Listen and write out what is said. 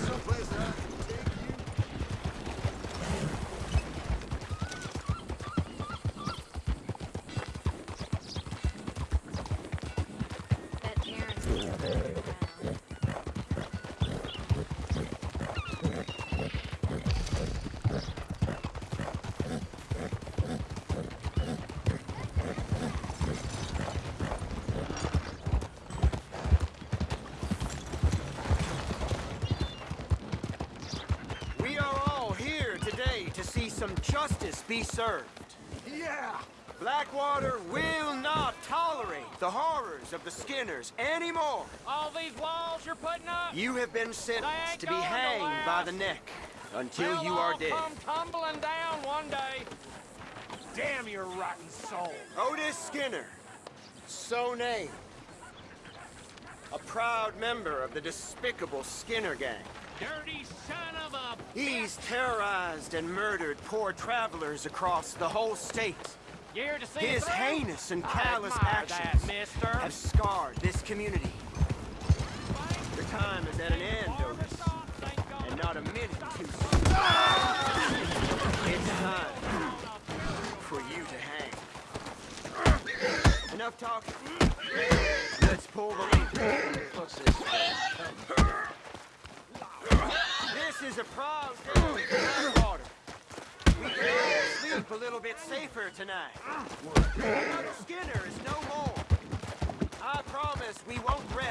someplace, no place, huh? See some justice be served. Yeah! Blackwater will not tolerate the horrors of the Skinners anymore. All these walls you're putting up? You have been sentenced to be going to hanged by the neck until They'll you are dead. come tumbling down one day. Damn your rotten soul! Otis Skinner, so named. A proud member of the despicable Skinner gang. Dirty son of a... He's terrorized and murdered poor travelers across the whole state. You here to see His heinous and callous actions that, have scarred this community. Your time is at an end, Otis, and not a minute too soon. It's time for you to hang. Enough talk. Let's pull the lever. This? Is a for Blackwater. We can sleep a little bit safer tonight. Another Skinner is no more. I promise we won't rest